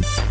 now.